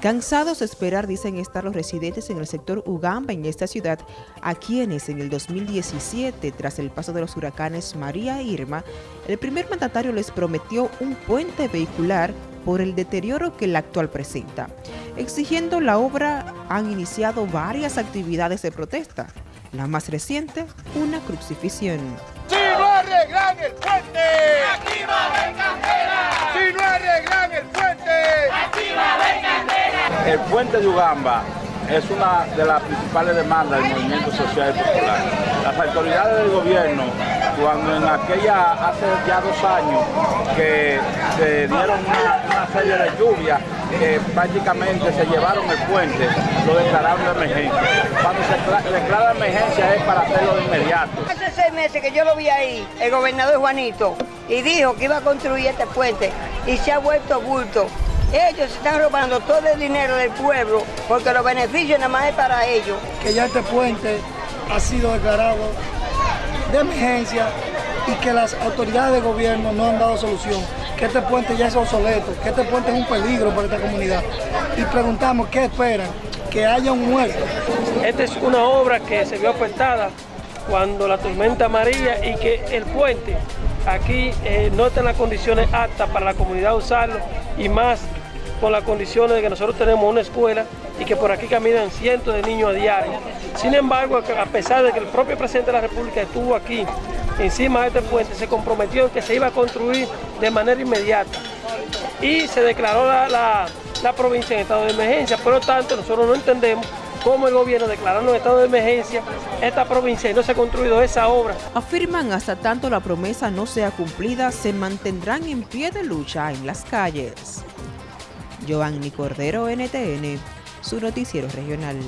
Cansados de esperar, dicen estar los residentes en el sector Ugamba en esta ciudad, a quienes en el 2017, tras el paso de los huracanes María e Irma, el primer mandatario les prometió un puente vehicular por el deterioro que el actual presenta. Exigiendo la obra, han iniciado varias actividades de protesta. La más reciente, una crucifixión. El puente de Ugamba es una de las principales demandas del movimiento social y popular. Las autoridades del gobierno, cuando en aquella, hace ya dos años, que se dieron una, serie de lluvias, que prácticamente se llevaron el puente, lo declararon de emergencia. Cuando se declara emergencia es para hacerlo de inmediato. Hace seis meses que yo lo vi ahí, el gobernador Juanito, y dijo que iba a construir este puente, y se ha vuelto bulto. Ellos están robando todo el dinero del pueblo porque los beneficios nada más es para ellos. Que ya este puente ha sido declarado de emergencia y que las autoridades de gobierno no han dado solución, que este puente ya es obsoleto, que este puente es un peligro para esta comunidad. Y preguntamos qué esperan, que haya un muerto. Esta es una obra que se vio afectada cuando la tormenta María y que el puente aquí eh, no está en las condiciones aptas para la comunidad usarlo y más con las condiciones de que nosotros tenemos una escuela y que por aquí caminan cientos de niños a diario. Sin embargo, a pesar de que el propio presidente de la República estuvo aquí encima de este puente, se comprometió en que se iba a construir de manera inmediata y se declaró la, provincia en estado de emergencia. Por lo tanto, nosotros no entendemos cómo el gobierno declarando en estado de emergencia esta provincia y no se ha construido esa obra. Afirman hasta tanto la promesa no sea cumplida, se mantendrán en pie de lucha en las calles. Giovanni Cordero, NTN, su noticiero regional.